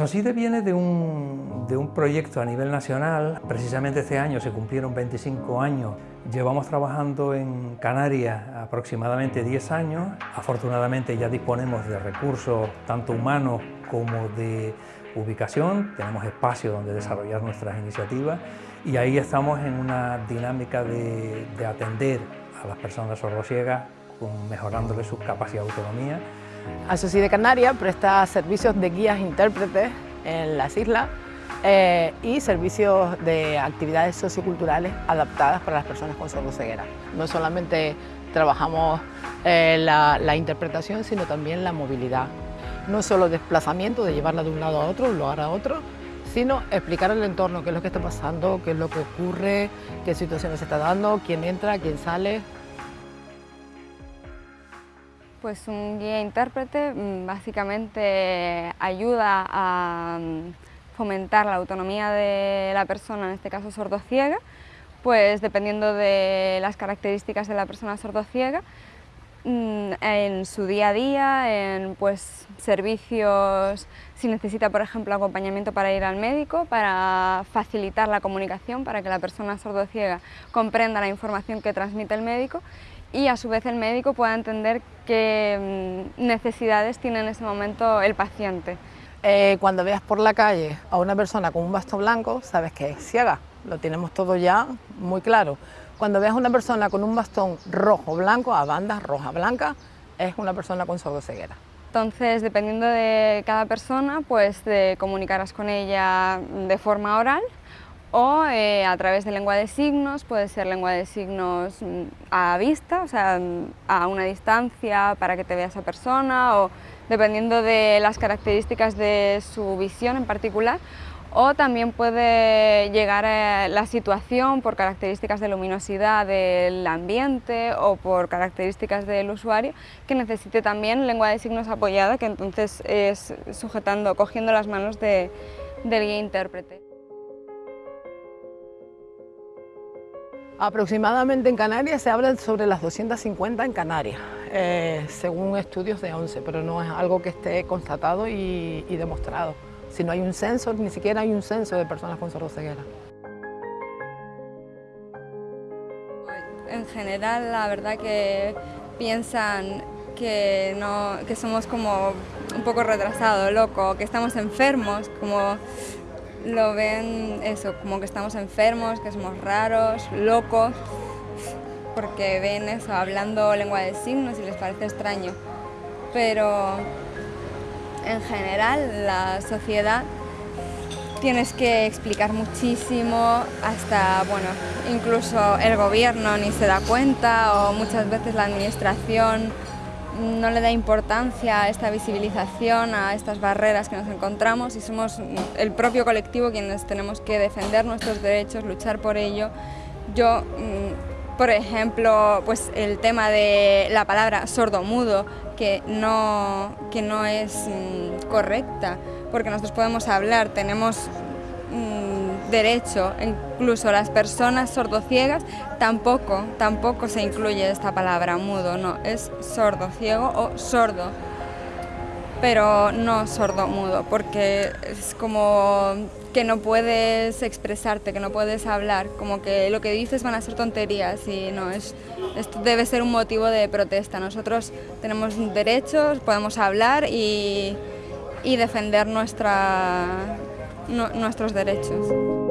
Asocide viene de un, de un proyecto a nivel nacional, precisamente este año se cumplieron 25 años Llevamos trabajando en Canarias aproximadamente 10 años. Afortunadamente ya disponemos de recursos tanto humanos como de ubicación, tenemos espacio donde desarrollar nuestras iniciativas y ahí estamos en una dinámica de, atender a las personas sordociegas mejorándoles su capacidad de autonomía. Asociación de Canarias presta servicios de guías intérpretes en las islas eh, y servicios de actividades socioculturales adaptadas para las personas con sordoceguera. No solamente trabajamos eh, la, interpretación, sino también la movilidad. No solo desplazamiento, de llevarla de un lado a otro, un lugar a otro, sino explicar el entorno, qué es lo que está pasando, qué es lo que ocurre, qué situaciones se está dando, quién entra, quién sale. Pues un guía intérprete mm, básicamente ayuda a mm, fomentar la autonomía de la persona, en este caso sordociega, pues dependiendo de las características de la persona sordociega, en su día a día, en pues, servicios, si necesita por ejemplo acompañamiento para ir al médico, para facilitar la comunicación, para que la persona sordociega comprenda la información que transmite el médico y a su vez el médico pueda entender qué mm, necesidades tiene en ese momento el paciente. Eh, cuando veas por la calle a una persona con un bastón blanco, sabes que es ciega, lo tenemos todo ya muy claro. Cuando veas a una persona con un bastón rojo-blanco, a bandas roja-blanca, es una persona con sordoceguera. Entonces, dependiendo de cada persona, pues comunicarás con ella de forma oral o eh, a través de lengua de signos, puede ser lengua de signos mm, a vista, o sea, a una distancia para que te vea esa persona o dependiendo de las características de su visión en particular, o también puede llegar a la situación por características de luminosidad del ambiente o por características del usuario que necesite también lengua de signos apoyada, que entonces es sujetando, cogiendo las manos de, del guía intérprete. Aproximadamente en Canarias se habla sobre las 250 en Canarias, eh, según estudios de 11, pero no es algo que esté constatado y, demostrado. Si no hay un censo, ni siquiera hay un censo de personas con sordoceguera. En general, la verdad que piensan que, no, que somos como un poco retrasados, locos, que estamos enfermos, como lo ven eso, como que estamos enfermos, que somos raros, locos, porque ven eso, hablando lengua de signos y les parece extraño. Pero en general la sociedad tienes que explicar muchísimo, hasta, bueno, incluso el gobierno ni se da cuenta o muchas veces la administración no le da importancia a esta visibilización, a estas barreras que nos encontramos y somos el propio colectivo quienes tenemos que defender nuestros derechos, luchar por ello. Yo, mm, por ejemplo, pues el tema de la palabra sordo-mudo, que no, que no es mm, correcta, porque nosotros podemos hablar, tenemos derecho, incluso las personas sordociegas, tampoco, tampoco se incluye esta palabra mudo, no, es sordo ciego o sordo, pero no sordo mudo, porque es como que no puedes expresarte, que no puedes hablar, como que lo que dices van a ser tonterías y no, es, esto debe ser un motivo de protesta. Nosotros tenemos derechos, podemos hablar y, y defender nuestra, nuestros derechos.